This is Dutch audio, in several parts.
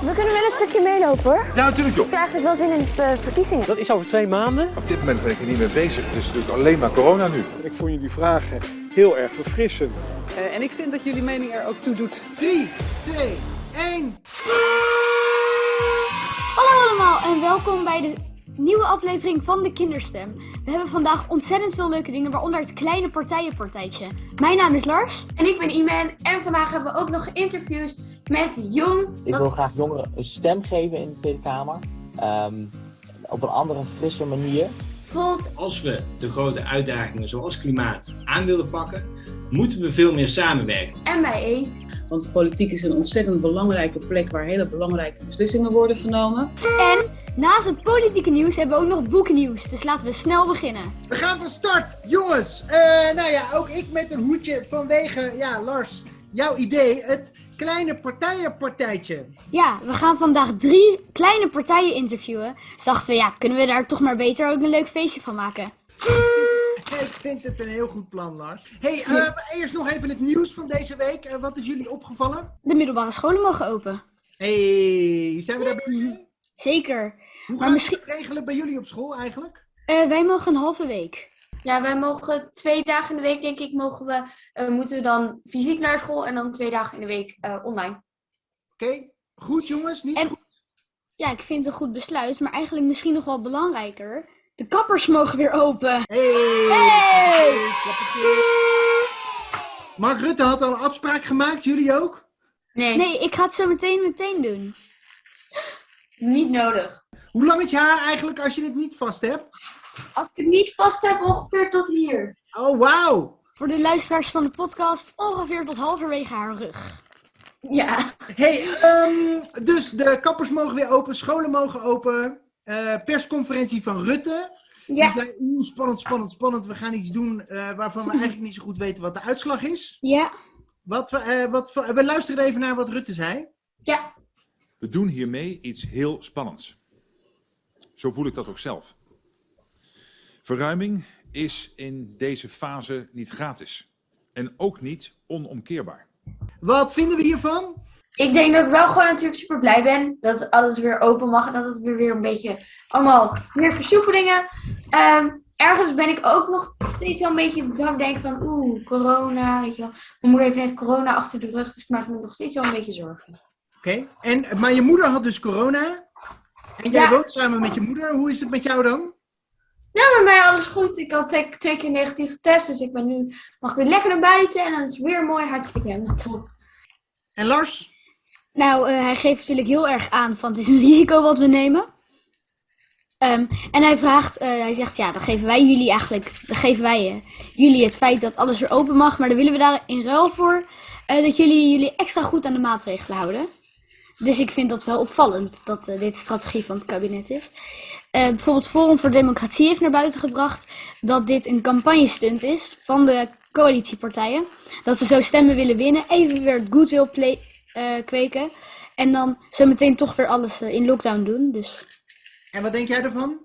We kunnen wel een stukje meelopen hoor. Ja, natuurlijk joh. Ik heb eigenlijk wel zin in de eh, verkiezingen. Dat is over twee maanden. Op dit moment ben ik er niet mee bezig. Het is natuurlijk alleen maar corona nu. Ik vond jullie vragen heel erg verfrissend. Uh, en ik vind dat jullie mening er ook toe doet. 3, 2, 1. Hallo allemaal en welkom bij de nieuwe aflevering van de Kinderstem. We hebben vandaag ontzettend veel leuke dingen, waaronder het kleine partijenpartijtje. Mijn naam is Lars. En ik ben Iman. En vandaag hebben we ook nog interviews met Jong. Ik wil graag jongeren een stem geven in de Tweede Kamer. Um, op een andere, frisse manier. Bijvoorbeeld, Als we de grote uitdagingen zoals klimaat aan willen pakken, moeten we veel meer samenwerken. En bij één. Want de politiek is een ontzettend belangrijke plek waar hele belangrijke beslissingen worden genomen. En naast het politieke nieuws hebben we ook nog boeknieuws. Dus laten we snel beginnen. We gaan van start, jongens. Uh, nou ja, ook ik met een hoedje vanwege, ja Lars, jouw idee, het kleine partijenpartijtje. Ja, we gaan vandaag drie kleine partijen interviewen. Dachten we, ja, kunnen we daar toch maar beter ook een leuk feestje van maken. Ik vind het een heel goed plan, Lars. hey, uh, eerst nog even het nieuws van deze week. Uh, wat is jullie opgevallen? De middelbare scholen mogen open. hey, zijn we daar bij? Zeker. Hoe gaan misschien... we het regelen bij jullie op school eigenlijk? Uh, wij mogen een halve week. Ja, wij mogen twee dagen in de week, denk ik, mogen we, uh, moeten we dan fysiek naar school en dan twee dagen in de week uh, online. Oké, okay. goed jongens, niet en, goed? Ja, ik vind het een goed besluit, maar eigenlijk misschien nog wel belangrijker. De kappers mogen weer open. Hey! hey! Mark Rutte had al een afspraak gemaakt, jullie ook? Nee. Nee, ik ga het zo meteen meteen doen. Niet nodig. Hoe lang is je haar eigenlijk als je het niet vast hebt? Als ik het niet vast heb, ongeveer tot hier. Oh, wauw! Voor de luisteraars van de podcast, ongeveer tot halverwege haar rug. Ja. Hey, um, dus de kappers mogen weer open, scholen mogen open. Uh, persconferentie van Rutte. Ja. Die zei, oeh, spannend, spannend, spannend. We gaan iets doen uh, waarvan we eigenlijk niet zo goed weten wat de uitslag is. Ja. Wat we, uh, wat we, we luisteren even naar wat Rutte zei. Ja. We doen hiermee iets heel spannends. Zo voel ik dat ook zelf. Verruiming is in deze fase niet gratis. En ook niet onomkeerbaar. Wat vinden we hiervan? Ik denk dat ik wel gewoon natuurlijk super blij ben dat alles weer open mag. En dat het weer, weer een beetje allemaal meer versoepelingen. Um, ergens ben ik ook nog steeds wel een beetje ik denk van oeh, corona, weet je wel. Mijn moeder heeft net corona achter de rug, dus ik maak me nog steeds wel een beetje zorgen. Oké, okay. maar je moeder had dus corona. En jij Ja. woont samen met je moeder. Hoe is het met jou dan? Nou, met mij alles goed. Ik had twee, twee keer negatief getest, dus ik ben nu, mag ik weer lekker naar buiten. En dan is het weer mooi, hartstikke helemaal top. En Lars? Nou, uh, hij geeft natuurlijk heel erg aan van het is een risico wat we nemen. Um, en hij vraagt, uh, hij zegt ja, dan geven wij jullie eigenlijk, dan geven wij uh, jullie het feit dat alles weer open mag. Maar dan willen we daar in ruil voor dat jullie jullie extra goed aan de maatregelen houden. Dus ik vind dat wel opvallend dat dit de strategie van het kabinet is. Uh, bijvoorbeeld Forum voor Democratie heeft naar buiten gebracht dat dit een campagnestunt is van de coalitiepartijen. Dat ze zo stemmen willen winnen, even weer het goodwill play, uh, kweken. En dan zo meteen toch weer alles uh, in lockdown doen. Dus. En wat denk jij ervan?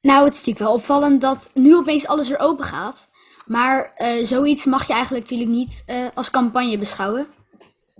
Nou, het is natuurlijk wel opvallend dat nu opeens alles weer open gaat. Maar uh, zoiets mag je eigenlijk natuurlijk niet als campagne beschouwen.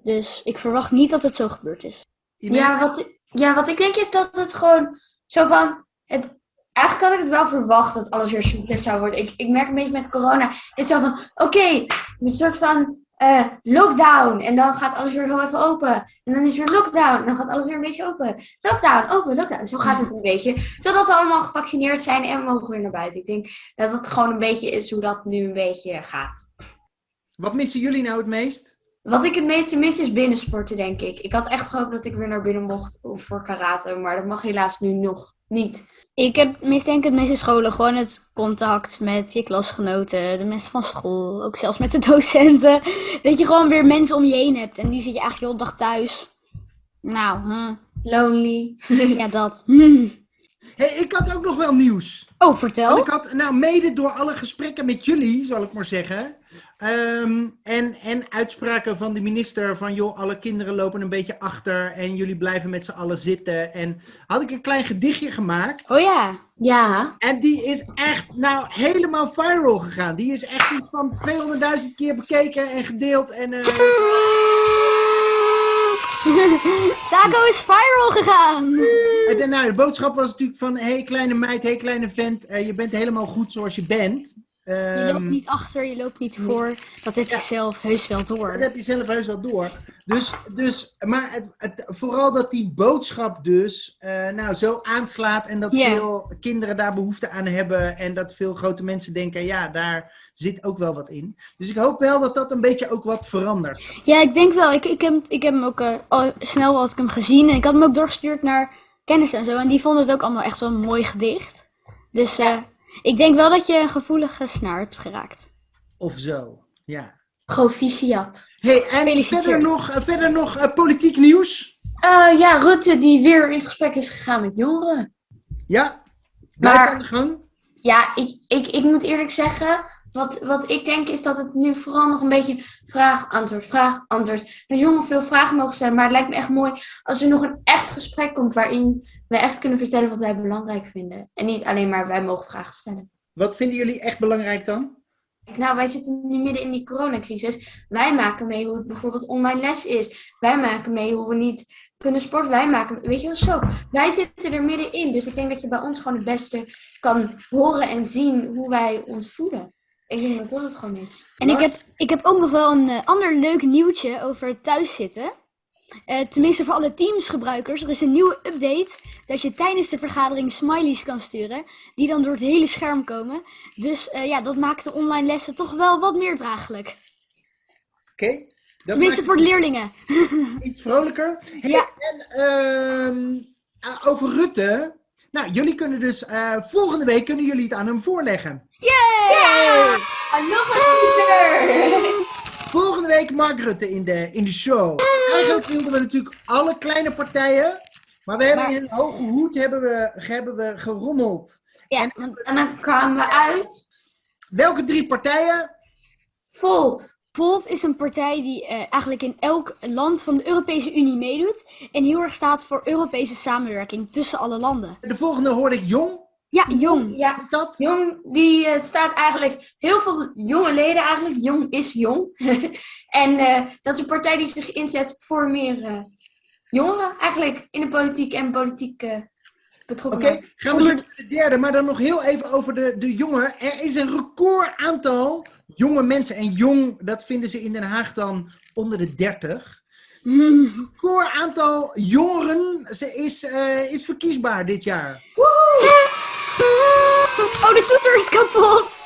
Dus ik verwacht niet dat het zo gebeurd is. Ja wat, ja, wat ik denk is dat het gewoon zo van... Het, eigenlijk had ik het wel verwacht dat alles weer soepeler zou worden. Ik, ik merk een beetje met corona. Het is zo van, oké, okay, een soort van uh, lockdown. En dan gaat alles weer heel even open. En dan is weer lockdown. En dan gaat alles weer een beetje open. Lockdown, open, lockdown. Zo gaat het een beetje. Totdat we allemaal gevaccineerd zijn en we mogen weer naar buiten. Ik denk dat het gewoon een beetje is hoe dat nu een beetje gaat. Wat missen jullie nou het meest? Wat ik het meeste mis is binnensporten, denk ik. Ik had echt gehoopt dat ik weer naar binnen mocht voor karate. Maar dat mag helaas nu nog niet. Ik heb mis denk ik het meeste scholen gewoon het contact met je klasgenoten, de mensen van school, ook zelfs met de docenten. Dat je gewoon weer mensen om je heen hebt en nu zit je eigenlijk heel de dag thuis. Nou, huh. lonely. ja, dat. hey, ik had ook nog wel nieuws. Oh, vertel. Want ik had, nou, mede door alle gesprekken met jullie, zal ik maar zeggen. Um, en, en uitspraken van de minister van, joh, alle kinderen lopen een beetje achter en jullie blijven met z'n allen zitten. En had ik een klein gedichtje gemaakt. Oh ja. Ja. En die is echt, nou, helemaal viral gegaan. Die is echt iets van 200.000 keer bekeken en gedeeld. En, uh... Taco is viral gegaan. En nou, de boodschap was natuurlijk van, hé hey, kleine meid, hé hey, kleine vent, eh, je bent helemaal goed zoals je bent. Je Ehm, loopt niet achter, je loopt niet voor. Dat heb je zelf heus wel Dat door. heb je zelf heus wel door. Dus, dus maar het, het- vooral dat die boodschap dus eh, nou, zo aanslaat en dat Ja. veel kinderen daar behoefte aan hebben en dat veel grote mensen denken, ja, daar zit ook wel wat in. Dus ik hoop wel dat dat een beetje ook wat verandert. Ja, ik denk wel. Ik, ik, heb, ik heb hem ook eh, al snel had ik hem gezien. En ik had hem ook doorgestuurd naar kennis en zo. En die vonden het ook allemaal echt wel een mooi gedicht. Dus eh, ik denk wel dat je een gevoelige snaar hebt geraakt. Of zo, ja. Proficiat. Hey, en verder nog, eh, verder nog eh, politiek nieuws? Eh, ja, Rutte die weer in gesprek is gegaan met jongeren. Ja? Blijf Maar- aan de gang? Ja, ik, ik, ik moet eerlijk zeggen, wat, wat ik denk is dat het nu vooral nog een beetje vraag-antwoord, vraag-antwoord. De jongen veel vragen mogen stellen, maar het lijkt me echt mooi als er nog een echt gesprek komt waarin we echt kunnen vertellen wat wij belangrijk vinden. En niet alleen maar wij mogen vragen stellen. Wat vinden jullie echt belangrijk dan? Nou, wij zitten nu midden in die coronacrisis. Wij maken mee hoe het bijvoorbeeld online les is. Wij maken mee hoe we niet kunnen sporten. Wij maken, weet je wel zo. Wij zitten er middenin. Dus ik denk dat je bij ons gewoon het beste kan horen en zien hoe wij ons voelen. Ik denk dat dat het gewoon is. En ik heb, ik heb ook nog wel een eh, ander leuk nieuwtje over thuiszitten. Eh, tenminste voor alle Teams-gebruikers. Er is een nieuwe update dat je tijdens de vergadering smileys kan sturen. Die dan door het hele scherm komen. Dus eh, ja, dat maakt de online lessen toch wel wat meer draaglijk. Oké. Tenminste voor de leerlingen. iets vrolijker. Hey, Ja. En ehm, over Rutte. Nou, jullie kunnen dus eh, volgende week kunnen jullie het aan hem voorleggen. Yay! Ah, nog een keer! Volgende week Mark Rutte in de, in de show. Eigenlijk wilden we natuurlijk alle kleine partijen. Maar we hebben Maar- in een hoge hoed hebben we, hebben we gerommeld. Ja, want En dan kwamen we uit. Welke drie partijen? Volt. Volt is een partij die eh, eigenlijk in elk land van de Europese Unie meedoet. En heel erg staat voor Europese samenwerking tussen alle landen. De volgende hoorde ik Jong. Ja, jong. Ja, Is dat? Jong, die eh, staat eigenlijk, heel veel jonge leden eigenlijk, jong is jong. en eh, dat is een partij die zich inzet voor meer jongeren eigenlijk in de politiek en politiek eh Oké, betrokken. gaan we zo naar de derde. Maar dan nog heel even over de, de jongen. Er is een record aantal jonge mensen. En jong, dat vinden ze in Den Haag dan onder de 30. Mm. record aantal jongeren ze is, eh, is verkiesbaar dit jaar. Oh, de toeter is kapot.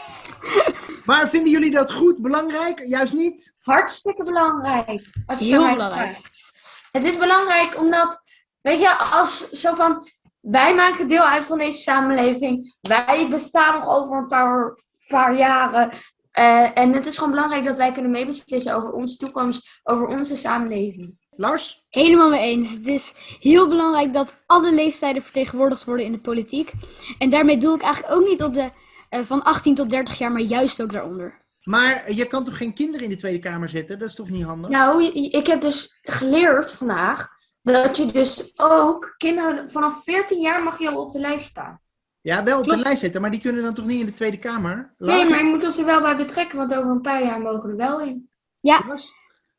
Maar vinden jullie dat goed, belangrijk? Juist niet? Hartstikke belangrijk. Als Heel belangrijk. Het is belangrijk omdat, weet je, als zo van, wij maken deel uit van deze samenleving. Wij bestaan nog over een paar, paar jaren. Eh, en het is gewoon belangrijk dat wij kunnen meebeslissen over onze toekomst, over onze samenleving. Lars? Helemaal mee eens. Het is heel belangrijk dat alle leeftijden vertegenwoordigd worden in de politiek. En daarmee doe ik eigenlijk ook niet op de eh, van 18 tot 30 jaar, maar juist ook daaronder. Maar je kan toch geen kinderen in de Tweede Kamer zetten? Dat is toch niet handig? Nou, ik heb dus geleerd vandaag dat je dus ook kinderen vanaf 14 jaar mag je al op de lijst staan. Ja, wel op de lijst zetten, maar die kunnen dan toch niet in de Tweede Kamer? Nee, maar je moet ons er wel bij betrekken, want over een paar jaar mogen we er wel in. Lars?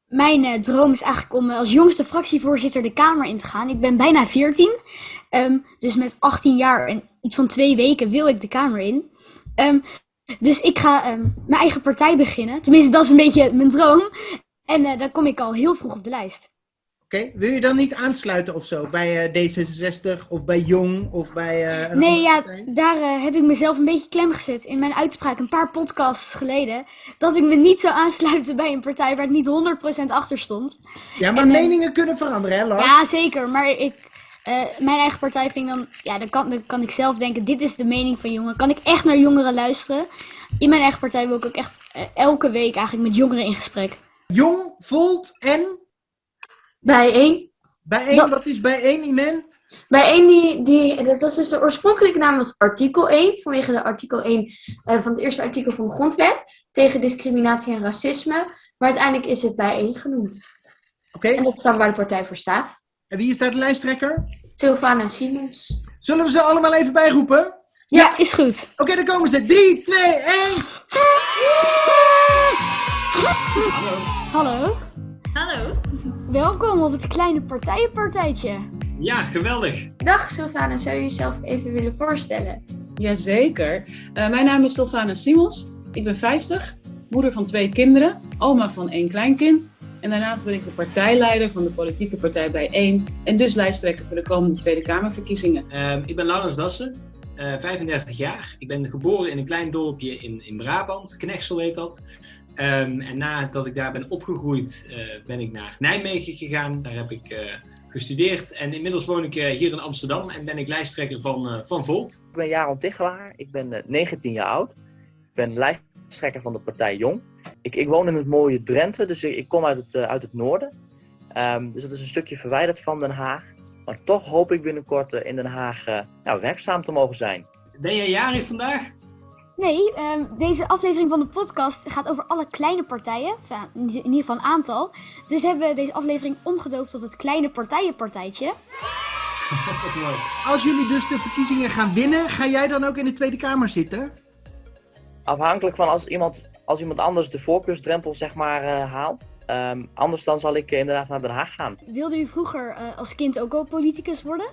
Mijn eh, droom is eigenlijk om eh, als jongste fractievoorzitter de Kamer in te gaan. Ik ben bijna 14. ehm, dus met 18 jaar en iets van twee weken wil ik de Kamer in. Ehm, dus ik ga ehm, mijn eigen partij beginnen. Tenminste, dat is een beetje mijn droom. En eh, dan kom ik al heel vroeg op de lijst. Oké, wil je dan niet aansluiten of zo? Bij eh, D66 of bij Jong of bij een Nee, ja, partij? daar eh, heb ik mezelf een beetje klem gezet in mijn uitspraak een paar podcasts geleden. Dat ik me niet zou aansluiten bij een partij waar ik niet 100% achter stond. Ja, maar en, meningen kunnen veranderen, hè Lars? Ja, zeker. Maar ik, mijn eigen partij vind dan, ja, dan kan, dan kan ik zelf denken, dit is de mening van jongeren. Kan ik echt naar jongeren luisteren? In mijn eigen partij wil ik ook echt elke week eigenlijk met jongeren in gesprek. Jong, Volt en Bijeen. bijeen. Dat- Wat is bijeen, Imen? Bijeen, die, die, dat was dus de oorspronkelijke naam was artikel 1, vanwege de artikel 1 eh, van het eerste artikel van de grondwet, tegen discriminatie en racisme. Maar uiteindelijk is het bijeen genoemd. Oké, En dat is dan waar de partij voor staat. en wie is daar de lijsttrekker? Sylvana Simons. Zullen we ze allemaal even bijroepen? Ja, is goed. Oké, dan komen ze. 3, 2, 1. Hallo. Hallo. Welkom op het kleine partijenpartijtje. Ja, geweldig. Dag Sylvana, zou je jezelf even willen voorstellen? Jazeker. Uh, mijn naam is Sylvana Simons. Ik ben 50, moeder van twee kinderen, oma van één kleinkind. En daarnaast ben ik de partijleider van de politieke partij Bijeen en dus lijsttrekker voor de komende Tweede Kamerverkiezingen. Uh, ik ben Laurens Dassen, uh, 35 jaar. Ik ben geboren in een klein dorpje in, in Brabant, Knechtsel heet dat. Um, en nadat ik daar ben opgegroeid, uh, ben ik naar Nijmegen gegaan. Daar heb ik uh, gestudeerd en inmiddels woon ik uh, hier in Amsterdam en ben ik lijsttrekker van, van Volt. Ik ben Jaron Tichelaar, ik ben 19 jaar oud. Ik ben lijsttrekker van de partij Jong. Ik, ik woon in het mooie Drenthe, dus ik, ik kom uit het, uit het noorden. Um, dus dat is een stukje verwijderd van Den Haag. Maar toch hoop ik binnenkort in Den Haag nou, werkzaam te mogen zijn. Ben jij jarig vandaag? Nee, um, deze aflevering van de podcast gaat over alle kleine partijen. In ieder geval een aantal. Dus hebben we deze aflevering omgedoopt tot het kleine partijenpartijtje. Als jullie dus de verkiezingen gaan winnen, ga jij dan ook in de Tweede Kamer zitten? Afhankelijk van als iemand, als iemand anders de voorkeursdrempel zeg maar uh, haalt. Um, anders dan zal ik uh, inderdaad naar Den Haag gaan. Wilde u vroeger uh, als kind ook al politicus worden?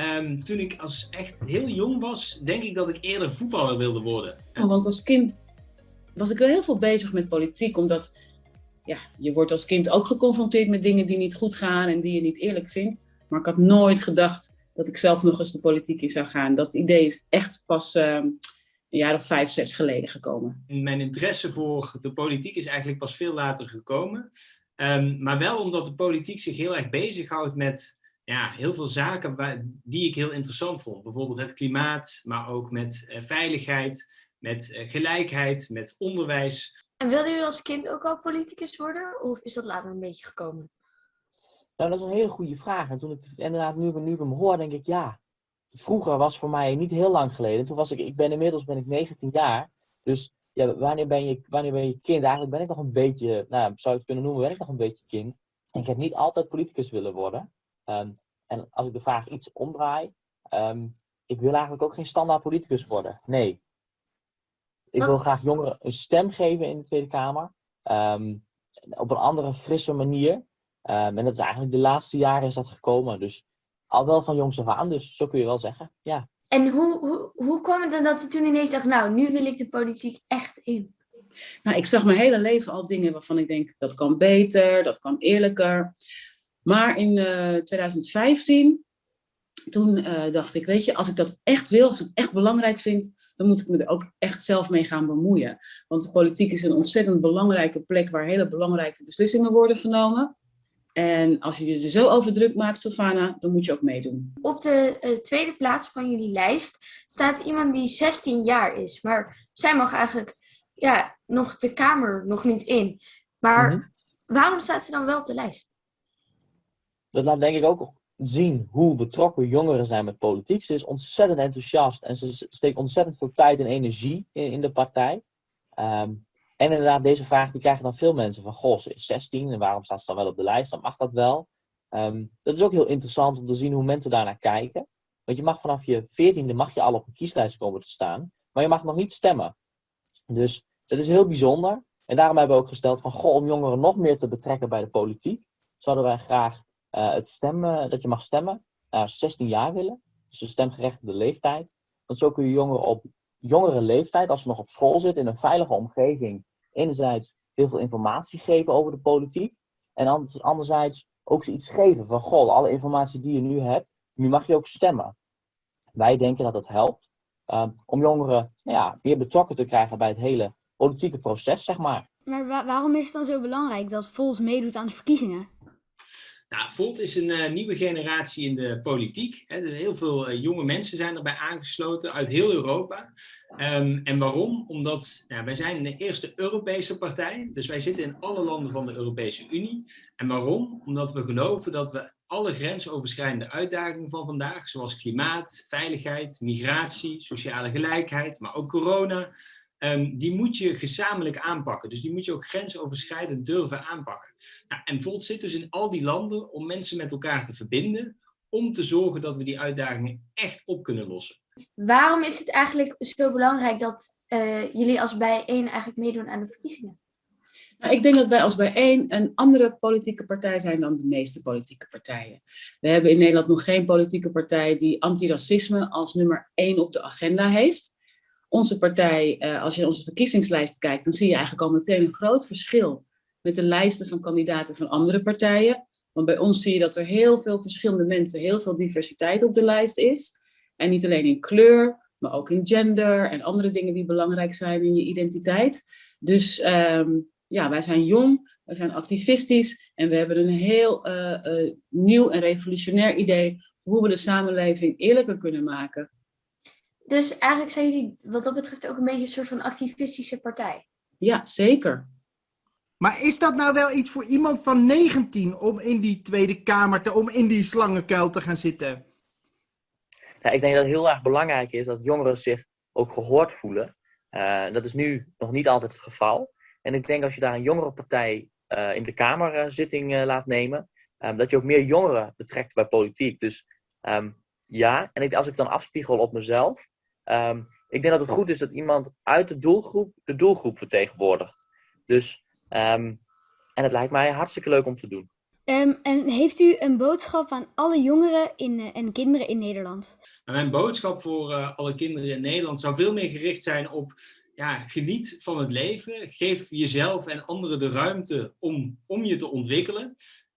Um, toen ik als echt heel jong was, denk ik dat ik eerder voetballer wilde worden. Ja, want als kind was ik wel heel veel bezig met politiek, omdat ja, je wordt als kind ook geconfronteerd met dingen die niet goed gaan en die je niet eerlijk vindt. Maar ik had nooit gedacht dat ik zelf nog eens de politiek in zou gaan. Dat idee is echt pas uh, een jaar of vijf, zes geleden gekomen. Mijn interesse voor de politiek is eigenlijk pas veel later gekomen. Um, maar wel omdat de politiek zich heel erg bezighoudt met ja, heel veel zaken waar, die ik heel interessant vond. Bijvoorbeeld het klimaat, maar ook met uh, veiligheid, met uh, gelijkheid, met onderwijs. En wilde u als kind ook al politicus worden? Of is dat later een beetje gekomen? Nou, dat is een hele goede vraag. En toen ik inderdaad nu, nu ik hem hoor, denk ik ja. Vroeger was voor mij niet heel lang geleden. Toen was ik, ik ben inmiddels ben ik 19 jaar. Dus ja, wanneer ben je, wanneer ben je kind? Eigenlijk ben ik nog een beetje, nou, zou ik het kunnen noemen, ben ik nog een beetje kind. En ik heb niet altijd politicus willen worden. Um, en als ik de vraag iets omdraai, um, ik wil eigenlijk ook geen standaard politicus worden. Nee. Ik wil graag jongeren een stem geven in de Tweede Kamer. Um, op een andere, frisse manier. Um, en dat is eigenlijk de laatste jaren is dat gekomen. Dus al wel van jongs af aan, dus zo kun je wel zeggen. Ja. En hoe, hoe, hoe kwam het dan dat u toen ineens dacht, nou, nu wil ik de politiek echt in? Nou, ik zag mijn hele leven al dingen waarvan ik denk, dat kan beter, dat kan eerlijker. Maar in uh, 2015, toen uh, dacht ik, weet je, als ik dat echt wil, als ik het echt belangrijk vind, dan moet ik me er ook echt zelf mee gaan bemoeien. Want de politiek is een ontzettend belangrijke plek waar hele belangrijke beslissingen worden genomen. En als je je er zo over druk maakt, Sylvana, dan moet je ook meedoen. Op de uh, tweede plaats van jullie lijst staat iemand die 16 jaar is. Maar zij mag eigenlijk ja, nog de Kamer nog niet in. Maar mm -hmm. waarom staat ze dan wel op de lijst? Dat laat denk ik ook zien hoe betrokken jongeren zijn met politiek. Ze is ontzettend enthousiast en ze steekt ontzettend veel tijd en energie in, in de partij. Um, en inderdaad, deze vraag die krijgen dan veel mensen van, goh, ze is 16 en waarom staat ze dan wel op de lijst? Dan mag dat wel. Um, dat is ook heel interessant om te zien hoe mensen daarnaar kijken. Want je mag vanaf je 14e mag je al op een kieslijst komen te staan, maar je mag nog niet stemmen. Dus dat is heel bijzonder. En daarom hebben we ook gesteld van, goh, om jongeren nog meer te betrekken bij de politiek, zouden wij graag het stemmen, dat je mag stemmen naar 16 jaar willen. Dus de stemgerechtigde leeftijd. Want zo kun je jongeren op jongere leeftijd, als ze nog op school zitten, in een veilige omgeving, enerzijds heel veel informatie geven over de politiek. En anderzijds ook ze iets geven van, goh, alle informatie die je nu hebt, nu mag je ook stemmen. Wij denken dat dat helpt um, om jongeren nou ja, meer betrokken te krijgen bij het hele politieke proces, zeg maar. Maar wa waarom is het dan zo belangrijk dat Vols meedoet aan de verkiezingen? Nou, Volt is een uh, nieuwe generatie in de politiek. Hè. Heel veel uh, jonge mensen zijn erbij aangesloten uit heel Europa. Um, en waarom? Omdat nou, wij zijn de eerste Europese partij. Dus wij zitten in alle landen van de Europese Unie. En waarom? Omdat we geloven dat we alle grensoverschrijdende uitdagingen van vandaag, zoals klimaat, veiligheid, migratie, sociale gelijkheid, maar ook corona, Um, die moet je gezamenlijk aanpakken. Dus die moet je ook grensoverschrijdend durven aanpakken. Nou, en Volt zit dus in al die landen om mensen met elkaar te verbinden, om te zorgen dat we die uitdagingen echt op kunnen lossen. Waarom is het eigenlijk zo belangrijk dat uh, jullie als bijeen eigenlijk meedoen aan de verkiezingen? Nou, ik denk dat wij als bijeen een andere politieke partij zijn dan de meeste politieke partijen. We hebben in Nederland nog geen politieke partij die antiracisme als nummer één op de agenda heeft. Onze partij, eh, als je onze verkiezingslijst kijkt, dan zie je eigenlijk al meteen een groot verschil met de lijsten van kandidaten van andere partijen. Want bij ons zie je dat er heel veel verschillende mensen, heel veel diversiteit op de lijst is. En niet alleen in kleur, maar ook in gender en andere dingen die belangrijk zijn in je identiteit. Dus ehm, ja, wij zijn jong, wij zijn activistisch en we hebben een heel eh, eh, nieuw en revolutionair idee hoe we de samenleving eerlijker kunnen maken. Dus eigenlijk zijn jullie wat dat betreft ook een beetje een soort van activistische partij. Ja, zeker. Maar is dat nou wel iets voor iemand van 19 om in die Tweede Kamer, te, om in die slangenkuil te gaan zitten? Ja, ik denk dat het heel erg belangrijk is dat jongeren zich ook gehoord voelen. Uh, dat is nu nog niet altijd het geval. En ik denk als je daar een jongerenpartij uh, in de Kamerzitting uh, laat nemen, um, dat je ook meer jongeren betrekt bij politiek. Dus um, ja, en ik, als ik dan afspiegel op mezelf, um, ik denk dat het goed is dat iemand uit de doelgroep de doelgroep vertegenwoordigt. Dus, en het lijkt mij hartstikke leuk om te doen. Um, en heeft u een boodschap aan alle jongeren in, uh, en kinderen in Nederland? Mijn boodschap voor uh, alle kinderen in Nederland zou veel meer gericht zijn op ja, geniet van het leven. Geef jezelf en anderen de ruimte om, om je te ontwikkelen.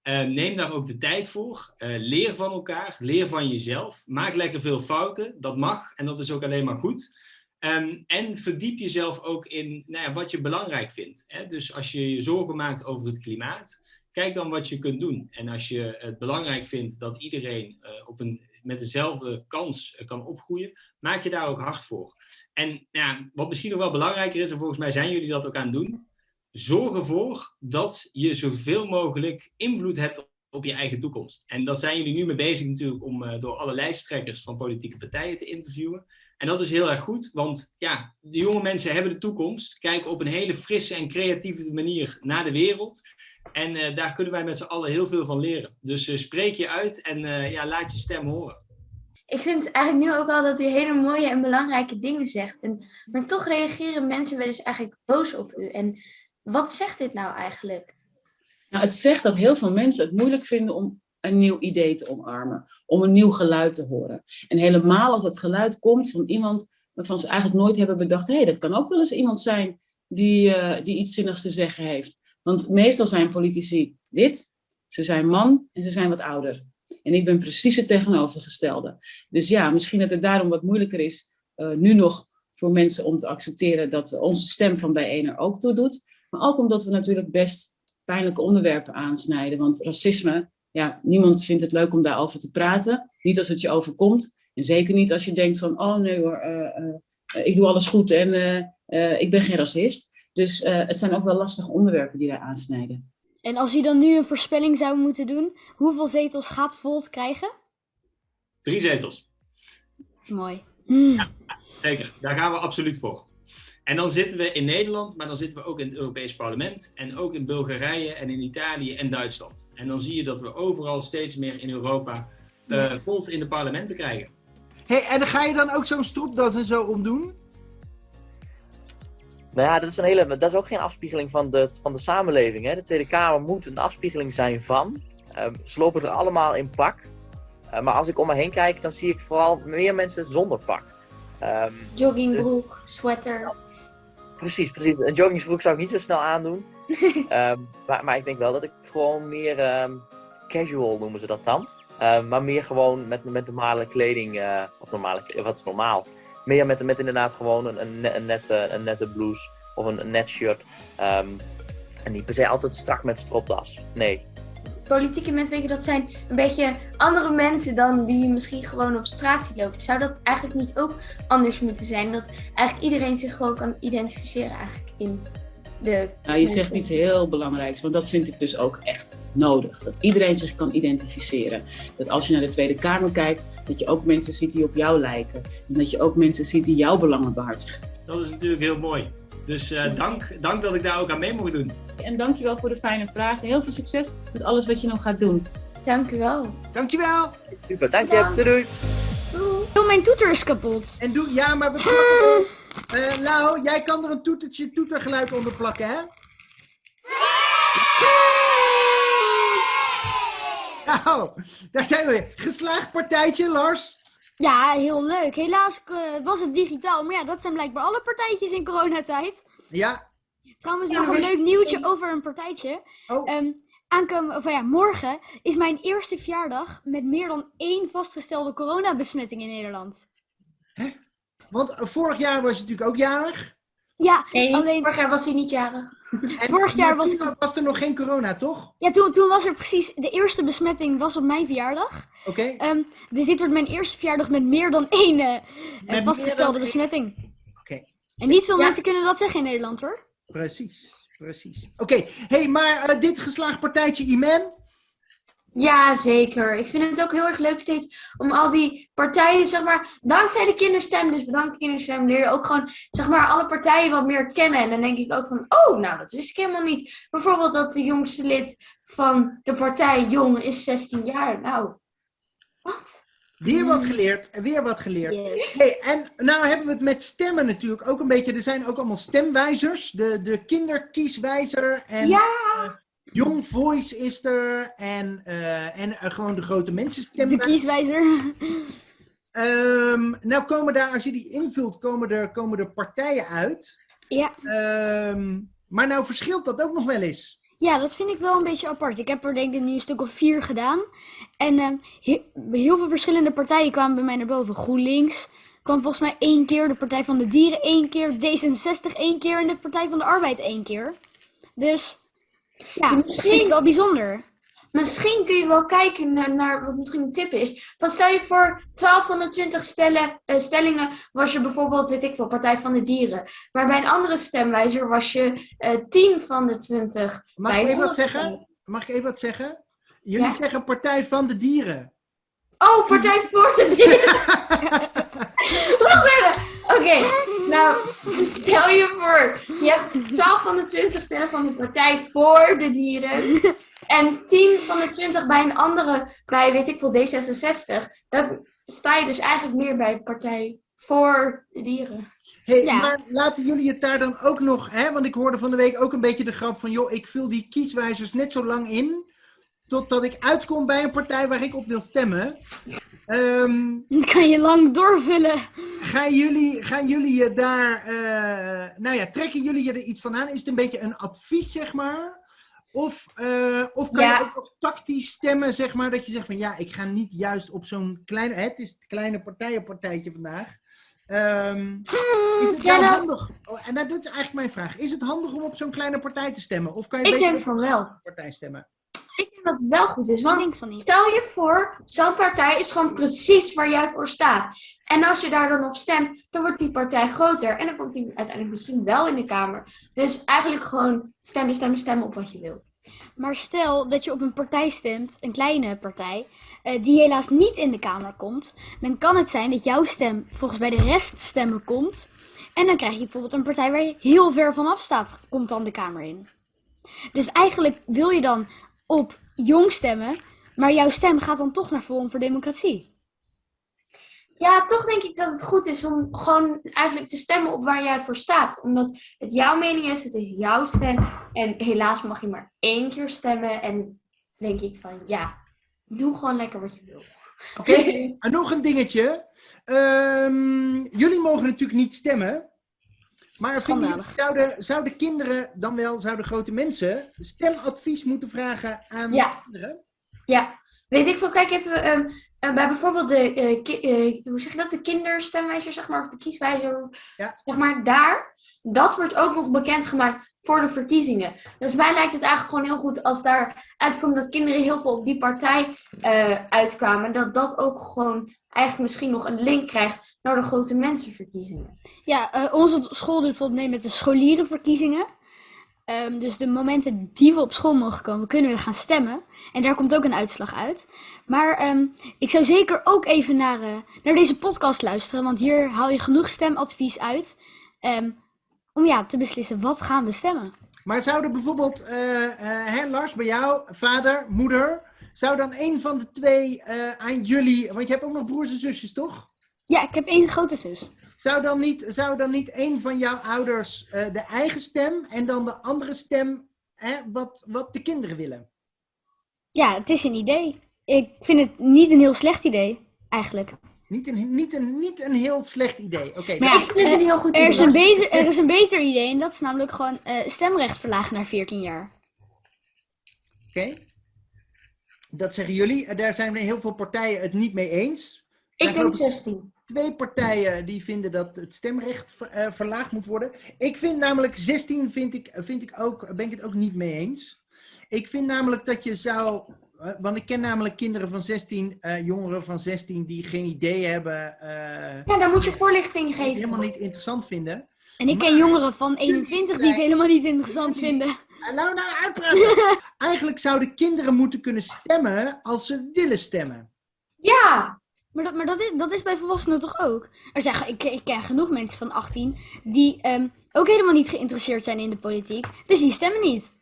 Uh, neem daar ook de tijd voor. leer van elkaar, leer van jezelf. Maak lekker veel fouten, dat mag en dat is ook alleen maar goed. Um, en verdiep jezelf ook in nou ja, wat je belangrijk vindt. Hè? Dus als je je zorgen maakt over het klimaat, kijk dan wat je kunt doen. En als je het belangrijk vindt dat iedereen uh, op een, met dezelfde kans kan opgroeien, maak je daar ook hard voor. En ja, wat misschien nog wel belangrijker is, en volgens mij zijn jullie dat ook aan het doen, zorg ervoor dat je zoveel mogelijk invloed hebt op je eigen toekomst. En dat zijn jullie nu mee bezig natuurlijk om uh, door alle lijsttrekkers van politieke partijen te interviewen. En dat is heel erg goed, want ja, de jonge mensen hebben de toekomst, kijken op een hele frisse en creatieve manier naar de wereld. En uh, daar kunnen wij met z'n allen heel veel van leren. Dus uh, spreek je uit en ja, laat je stem horen. Ik vind eigenlijk nu ook al dat u hele mooie en belangrijke dingen zegt. En, maar toch reageren mensen wel eens eigenlijk boos op u. En wat zegt dit nou eigenlijk? Nou, het zegt dat heel veel mensen het moeilijk vinden om een nieuw idee te omarmen. Om een nieuw geluid te horen. En helemaal als dat geluid komt van iemand waarvan ze eigenlijk nooit hebben bedacht... hé, hey, dat kan ook wel eens iemand zijn die, die iets zinnigs te zeggen heeft. Want meestal zijn politici wit, ze zijn man en ze zijn wat ouder. En ik ben precies het tegenovergestelde. Dus ja, misschien dat het daarom wat moeilijker is uh, nu nog voor mensen om te accepteren dat onze stem van bijeen er ook toe doet. Maar ook omdat we natuurlijk best pijnlijke onderwerpen aansnijden. Want racisme, ja, niemand vindt het leuk om daarover te praten. Niet als het je overkomt. En zeker niet als je denkt van, oh nee hoor, uh, uh, ik doe alles goed en ik ben geen racist. Dus uh, het zijn ook wel lastige onderwerpen die daar aansnijden. En als u dan nu een voorspelling zou moeten doen, hoeveel zetels gaat Volt krijgen? Drie zetels. Mooi. Ja, zeker, daar gaan we absoluut voor. En dan zitten we in Nederland, maar dan zitten we ook in het Europees Parlement. En ook in Bulgarije en in Italië en Duitsland. En dan zie je dat we overal steeds meer in Europa uh, Volt in de parlementen krijgen. Hey, en ga je dan ook zo'n stropdas en zo omdoen? Nou ja, dat is, een hele, dat is ook geen afspiegeling van de, van de samenleving. Hè? De Tweede Kamer moet een afspiegeling zijn van. Uh, ze lopen er allemaal in pak. Uh, maar als ik om me heen kijk, dan zie ik vooral meer mensen zonder pak. Um, Joggingbroek, dus... sweater. Precies, precies. Een joggingbroek zou ik niet zo snel aandoen. um, maar, maar ik denk wel dat ik gewoon meer um, casual noemen ze dat dan. maar meer gewoon met, met normale kleding, uh, of normale wat is normaal? meer met, met inderdaad gewoon een, een, een, nette, een nette blouse of een, een net shirt. Um, en niet per se altijd strak met stropdas. Nee. Politieke mensen, weet je, dat zijn een beetje andere mensen dan die je misschien gewoon op straat ziet lopen. Zou dat eigenlijk niet ook anders moeten zijn? Dat eigenlijk iedereen zich gewoon kan identificeren eigenlijk in de... Nou, je zegt iets heel belangrijks, want dat vind ik dus ook echt nodig. Dat iedereen zich kan identificeren. Dat als je naar de Tweede Kamer kijkt, dat je ook mensen ziet die op jou lijken. En dat je ook mensen ziet die jouw belangen behartigen. Dat is natuurlijk heel mooi. Dus eh, dank, dank dat ik daar ook aan mee mocht doen. En dankjewel voor de fijne vragen. Heel veel succes met alles wat je nog gaat doen. Dankjewel. Dankjewel. Super, dank je. Doei, doei. Mijn toeter is kapot. En doe, ja, maar we uh, nou, jij kan er een toetertje, toetergeluid onder plakken, hè? Nou, daar zijn we weer. Geslaagd partijtje, Lars. Ja, heel leuk. Helaas eh, was het digitaal, maar ja, dat zijn blijkbaar alle partijtjes in coronatijd. Ja. Trouwens, Ja, nog een leuk nieuwtje over een partijtje. Oh, Ehm aankomen, of ja, morgen is mijn eerste verjaardag met meer dan één vastgestelde coronabesmetting in Nederland. want eh, vorig jaar was je natuurlijk ook jarig. Ja, Nee, alleen vorig jaar was hij niet jarig. En Vorig jaar was toen ik- was er nog geen corona, toch? ja, toen, toen was er precies, de eerste besmetting was op mijn verjaardag. Oké. Ehm, dus dit wordt mijn eerste verjaardag met meer dan één eh, vastgestelde dan één- besmetting. Oké. En niet veel Ja. mensen kunnen dat zeggen in Nederland hoor. Precies. Precies. Oké. hey, maar eh, dit geslaagd partijtje Iman. Ja, zeker. Ik vind het ook heel erg leuk steeds om al die partijen, zeg maar, dankzij de kinderstem, dus bedankt kinderstem, leer je ook gewoon, zeg maar, alle partijen wat meer kennen. En dan denk ik ook van, oh, nou, dat wist ik helemaal niet. Bijvoorbeeld dat de jongste lid van de partij Jong is 16 jaar. Nou, wat? Weer wat geleerd. en Weer wat geleerd. Yes. Hey, en nou hebben we het met stemmen natuurlijk ook een beetje. Er zijn ook allemaal stemwijzers. De, de kinderkieswijzer. En Ja. Young Voice is er. En, eh, en eh, gewoon de grote mensen De kieswijzer. Ehm, nou komen daar, als je die invult, komen er, komen er partijen uit. Ja. Ehm, maar nou verschilt dat ook nog wel eens. Ja, dat vind ik wel een beetje apart. Ik heb er denk ik nu een stuk of vier gedaan. En ehm, he- heel veel verschillende partijen kwamen bij mij naar boven. GroenLinks kwam volgens mij één keer. De Partij van de Dieren één keer. D66 één keer. En de Partij van de Arbeid één keer. Dus ja, dat Misschien- vind ik wel bijzonder. Misschien kun je wel kijken naar, naar wat misschien een tip is. Van stel je voor 12 van de 20 stellen, eh, stellingen was je bijvoorbeeld, weet ik veel, Partij van de Dieren. Maar bij een andere stemwijzer was je eh 10 van de 20. Mag ik even wat zeggen? Mag ik even wat zeggen? Jullie Ja. zeggen Partij van de Dieren. Oh, Partij voor de Dieren. Wacht even. Oké, nou, stel je voor, je hebt 12 van de 20 stemmen van de Partij voor de Dieren. En 10 van de 20 bij een andere, bij weet ik veel, D66. Dan sta je dus eigenlijk meer bij Partij voor de Dieren. Hey, Ja. Maar laten jullie het daar dan ook nog, hè? want ik hoorde van de week ook een beetje de grap van, joh, ik vul die kieswijzers net zo lang in, totdat ik uitkom bij een partij waar ik op wil stemmen. Ehm, Dan kan je lang doorvullen. gaan, jullie, gaan jullie je daar, eh, nou ja, trekken jullie je er iets van aan? Is het een beetje een advies, zeg maar? Of, eh, of kan Ja. je ook nog tactisch stemmen, zeg maar, dat je zegt van, ja, ik ga niet juist op zo'n kleine, hè, het is het kleine partijenpartijtje vandaag. Ehm, is het Ja, nou- handig? Oh, en nou, dat is eigenlijk mijn vraag. Is het handig om op zo'n kleine partij te stemmen? Of kan je Ik beter denk op van wel. een partij stemmen? Ik denk dat het wel goed is, want denk van niet. Stel je voor, zo'n partij is gewoon precies waar jij voor staat. En als je daar dan op stemt, dan wordt die partij groter. En dan komt die uiteindelijk misschien wel in de Kamer. Dus eigenlijk gewoon stemmen, stemmen, stemmen op wat je wilt. Maar stel dat je op een partij stemt, een kleine partij, eh, die helaas niet in de Kamer komt, dan kan het zijn dat jouw stem volgens bij de rest stemmen komt. En dan krijg je bijvoorbeeld een partij waar je heel ver vanaf staat, komt dan de Kamer in. Dus eigenlijk wil je dan op jong stemmen, maar jouw stem gaat dan toch naar Forum voor Democratie. Ja, toch denk ik dat het goed is om gewoon eigenlijk te stemmen op waar jij voor staat. Omdat het jouw mening is, het is jouw stem. En helaas mag je maar één keer stemmen. En denk ik van, ja, doe gewoon lekker wat je wil. Oké, en nog een dingetje. Ehm, jullie mogen natuurlijk niet stemmen. Maar Schandalig. zouden, zouden kinderen, dan wel zouden grote mensen, stemadvies moeten vragen aan Ja. kinderen? Ja, weet ik veel. Kijk even ehm, eh, bij bijvoorbeeld de, eh, ki- eh, hoe zeg je dat, de kinderstemwijzer, zeg maar, of de kieswijzer, Ja. zeg maar, daar. Dat wordt ook nog bekendgemaakt voor de verkiezingen. Dus mij lijkt het eigenlijk gewoon heel goed als daar uitkomt dat kinderen heel veel op die partij eh, uitkwamen. Dat dat ook gewoon eigenlijk misschien nog een link krijgt naar de grote mensenverkiezingen. Ja, eh, onze school doet bijvoorbeeld mee met de scholierenverkiezingen. Ehm, dus de momenten die we op school mogen komen, kunnen we gaan stemmen. En daar komt ook een uitslag uit. Maar ehm, ik zou zeker ook even naar, eh, naar deze podcast luisteren. Want hier haal je genoeg stemadvies uit. ehm, om ja, te beslissen wat gaan we stemmen. Maar zouden bijvoorbeeld, eh, hè, Lars, bij jou, vader, moeder, zou dan een van de twee aan jullie, want je hebt ook nog broers en zusjes, toch? Ja, ik heb één grote zus. Zou dan niet, zou dan niet een van jouw ouders de eigen stem en dan de andere stem hè, wat, wat de kinderen willen? Ja, het is een idee. Ik vind het niet een heel slecht idee, eigenlijk. Niet een, niet een, niet een heel slecht idee. Oké, Maar ja, ik vind het een heel goed Er is, idee. een beter, er is een beter idee en dat is namelijk gewoon eh, stemrecht verlagen naar 14 jaar. oké. Dat zeggen jullie. Eh, Daar zijn heel veel partijen het niet mee eens. Ik denk geloof 16. twee partijen die vinden dat het stemrecht ver- eh, verlaagd moet worden. Ik vind namelijk 16 vind ik, vind ik ook, ben ik het ook niet mee eens. Ik vind namelijk dat je zou. Eh, want ik ken namelijk kinderen van 16, eh, jongeren van 16 die geen idee hebben, eh, Ja, dan moet je voorlichting geven. helemaal niet interessant vinden. En ik ken jongeren van 21 die het helemaal niet interessant vinden. En nou, nou, uitpraten! Eigenlijk zouden kinderen moeten kunnen stemmen als ze willen stemmen. Ja, Maar, dat, maar dat, is, dat is bij volwassenen toch ook? Er zijn, ik, ik ken genoeg mensen van 18 die ehm, ook helemaal niet geïnteresseerd zijn in de politiek. Dus die stemmen niet.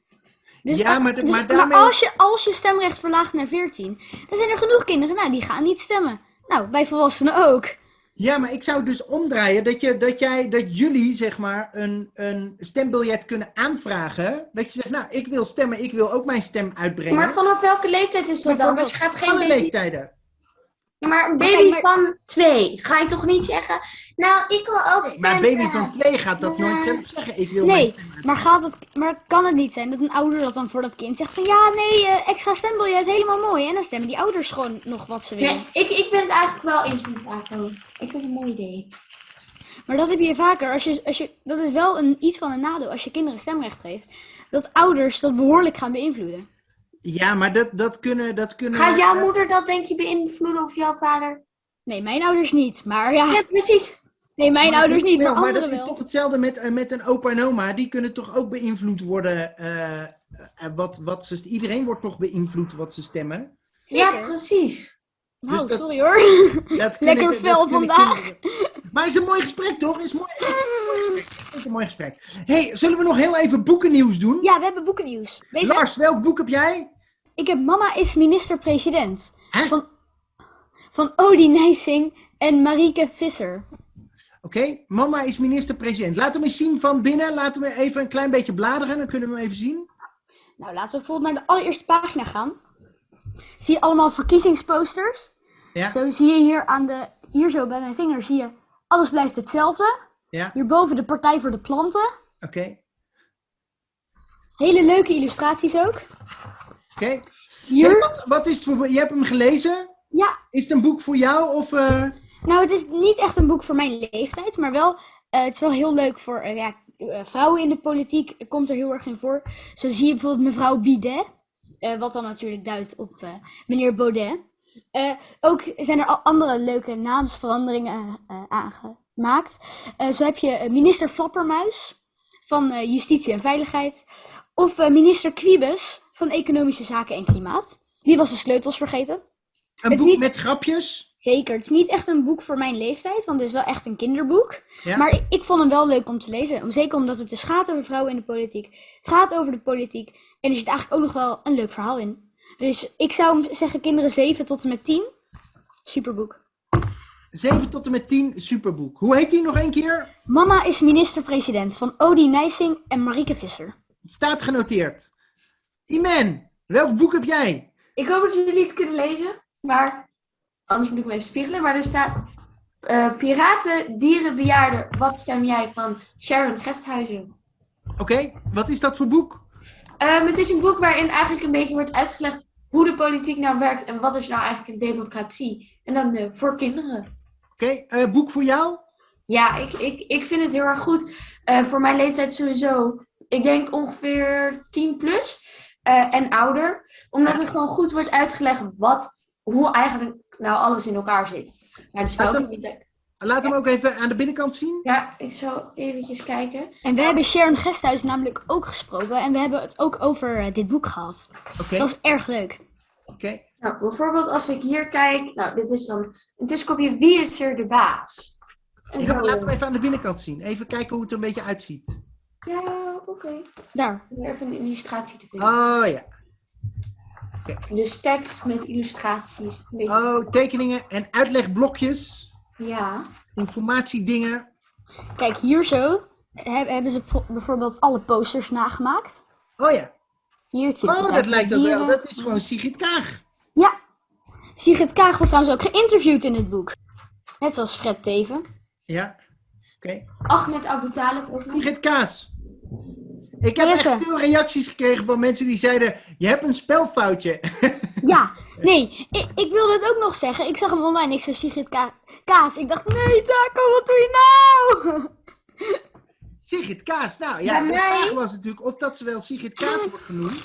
Dus, Ja, maar dus- maar daarmee- als, je, als je stemrecht verlaagt naar 14, dan zijn er genoeg kinderen nou, die gaan niet stemmen. Nou, bij volwassenen ook. Ja, maar ik zou dus omdraaien dat, je, dat, jij, dat jullie zeg maar een, een stembiljet kunnen aanvragen. Dat je zegt, nou, ik wil stemmen, ik wil ook mijn stem uitbrengen. maar vanaf welke leeftijd is dat dan? Want je gaat geen leeftijden. Ja, maar een baby maar- van twee. Ga je toch niet zeggen, nou, ik wil ook Maar stemmen. een baby van twee gaat dat nooit zelf zeggen. Ik wil Nee, maar, gaat het, maar kan het niet zijn dat een ouder dat dan voor dat kind zegt van ja, nee, eh, extra stembiljet, helemaal mooi. En dan stemmen die ouders gewoon nog wat ze willen. Nee, ik, ik ben het eigenlijk wel eens met Paco. Ik vind het een mooi idee. Maar dat heb je vaker. Als je, als je, dat is wel een, iets van een nadeel als je kinderen stemrecht geeft. Dat ouders dat behoorlijk gaan beïnvloeden. Ja, maar dat, dat kunnen... Dat kunnen Gaat jouw moeder dat denk je beïnvloeden of jouw vader? Nee, mijn ouders niet. Maar ja, Ja, precies. nee, mijn maar ouders niet, maar wel, maar anderen dat is wel. toch hetzelfde met, eh, met een opa en oma. Die kunnen toch ook beïnvloed worden. eh, eh, wat, wat ze, iedereen wordt toch beïnvloed wat ze stemmen. Ja, Zeker. precies. Nou, dus dat- sorry hoor. Lekker fel vandaag. kinderen- Maar het is een mooi gesprek, toch? Het is mooi. Het is een mooi gesprek. Het is een mooi gesprek. hey, zullen we nog heel even boekennieuws doen? Ja, we hebben boekennieuws. Deze, Lars, welk boek heb jij? Ik heb Mama is minister-president. Van, van Odie Nijsing en Marieke Visser. Oké, mama is minister-president. Laat hem eens zien van binnen. Laten we even een klein beetje bladeren. Dan kunnen we hem even zien. Nou, laten we bijvoorbeeld naar de allereerste pagina gaan. Zie je allemaal verkiezingsposters? Ja. Zo zie je hier aan de, hier zo bij mijn vinger, zie je, alles blijft hetzelfde. Ja, Hierboven de Partij voor de Planten. oké. Hele leuke illustraties ook. Oké. Hier, wat, wat is het voor... Je hebt hem gelezen? ja, Is het een boek voor jou? Of, eh, nou het is niet echt een boek voor mijn leeftijd, maar wel, eh, het is wel heel leuk voor, eh, ja, vrouwen in de politiek komt er heel erg in voor. Zo zie je bijvoorbeeld mevrouw Bidet, wat dan natuurlijk duidt op meneer Baudet. Ook zijn er al andere leuke naamsveranderingen aangemaakt. Zo heb je minister Flappermuis van Justitie en Veiligheid. Of minister Kwiebes van Economische Zaken en Klimaat. Die was de sleutels vergeten. een boek niet- met grapjes? Zeker, het is niet echt een boek voor mijn leeftijd, want het is wel echt een kinderboek. Ja. Maar ik, ik vond hem wel leuk om te lezen. Om, zeker omdat het dus gaat over vrouwen in de politiek. Het gaat over de politiek. En er zit eigenlijk ook nog wel een leuk verhaal in. Dus ik zou hem zeggen kinderen 7 tot en met 10. Superboek. 7 tot en met 10, superboek. Hoe heet die nog een keer? Mama is minister-president van Odie Nijsing en Marieke Visser. Staat genoteerd. Iman, welk boek heb jij? Ik hoop dat jullie het kunnen lezen, maar anders moet ik hem even spiegelen. Maar er staat eh, Piraten, Dieren, Bejaarden, wat stem jij van Sharon Gesthuizen. Oké, wat is dat voor boek? Ehm, het is een boek waarin eigenlijk een beetje wordt uitgelegd hoe de politiek nou werkt en wat is nou eigenlijk een democratie. En dan eh, voor kinderen. Oké, eh, boek voor jou? Ja, ik, ik, ik vind het heel erg goed. Voor mijn leeftijd sowieso. Ik denk ongeveer 10 plus eh, en ouder. Omdat er gewoon goed wordt uitgelegd wat, hoe eigenlijk nou alles in elkaar zit. Maar er staat Laat ook niet... Laat hem ook even aan de binnenkant zien. Ja, ik zal eventjes kijken. En we hebben Sharon Gesthuis namelijk ook gesproken. En we hebben het ook over eh, dit boek gehad. Oké, Dus dat is erg leuk. oké. Nou, bijvoorbeeld als ik hier kijk. Nou, dit is dan een tussenkopje. Wie is er de baas? En Ja, zo, laat hem even aan de binnenkant zien. Even kijken hoe het er een beetje uitziet. Ja, oké. Daar. Om Even een illustratie te vinden. Oh ja. Dus tekst met illustraties. Een beetje- Oh, tekeningen en uitlegblokjes. Ja. Informatiedingen. Kijk, hier zo heb- hebben ze bijvo- bijvoorbeeld alle posters nagemaakt. Oh ja. Hier zie je Oh, dat lijkt ook wel. Dat is gewoon Sigrid Kaag. Ja, Sigrid Kaag wordt trouwens ook geïnterviewd in het boek. Net zoals Fred Teven. Ja. Oké. Ahmed Abu Talib. Sigrid Kaas. Ik heb Marissa. echt veel reacties gekregen van mensen die zeiden: Je hebt een spelfoutje. Ja, nee, ik, ik wilde het ook nog zeggen. Ik zag hem online, ik zei Sigrid Ka Kaas. Ik dacht, nee Taco, wat doe je nou? Sigrid Kaas. Nou ja, de vraag was natuurlijk of dat ze wel Sigrid Kaas wordt genoemd.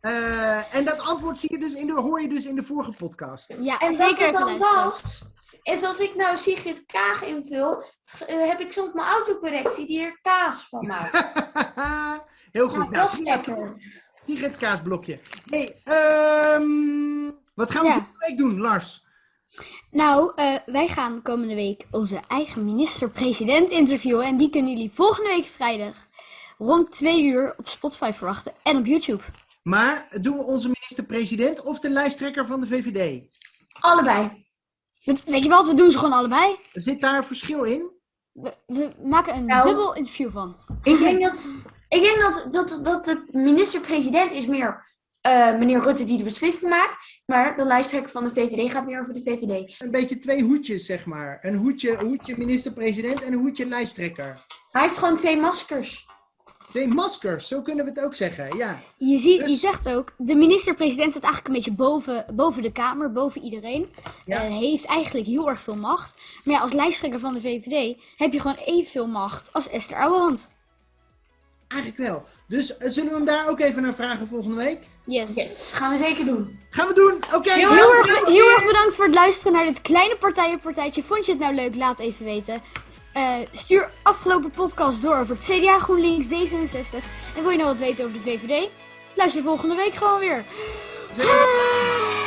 Eh, en dat antwoord zie je dus in de, hoor je dus in de vorige podcast. Ja, En zeker even dan luisteren. was, is als ik nou Sigrid Kaag invul, eh, heb ik soms mijn autocorrectie die er kaas van maakt. Heel goed. Ja, nou, dat is Sigrid- lekker. Sigrid Kaasblokje. Hey, ehm, wat gaan we Ja. volgende week doen, Lars? Nou, eh, wij gaan komende week onze eigen minister-president interviewen. En die kunnen jullie volgende week vrijdag rond 2 uur op Spotify verwachten en op YouTube. Maar doen we onze minister-president of de lijsttrekker van de VVD? Allebei. We- Weet je wat, we doen ze gewoon allebei. Zit daar verschil in? We, we maken een Nou. dubbel interview van. Ik denk dat, ik denk dat, dat, dat de minister-president is meer eh, meneer Rutte die de beslissing maakt. Maar de lijsttrekker van de VVD gaat meer over de VVD. Een beetje twee hoedjes, zeg maar. Een hoedje, hoedje minister-president en een hoedje lijsttrekker. Hij heeft gewoon twee maskers. Twee maskers, zo kunnen we het ook zeggen, ja. Je, ziet, je Dus- zegt ook, de minister-president staat eigenlijk een beetje boven, boven de Kamer, boven iedereen. Ja. Eh, heeft eigenlijk heel erg veel macht. Maar ja, als lijsttrekker van de VVD heb je gewoon evenveel macht als Esther Ouwehand. Eigenlijk wel. Dus eh, zullen we hem daar ook even naar vragen volgende week? Yes. Yes, gaan we zeker doen. Gaan we doen, oké. Heel Heel erg, heel erg bedankt voor het luisteren naar dit kleine partijenpartijtje. Vond je het nou leuk? Laat even weten. Eh, stuur afgelopen podcast door over het CDA, GroenLinks, D66. En wil je nou wat weten over de VVD? Luister volgende week gewoon weer. Zeker.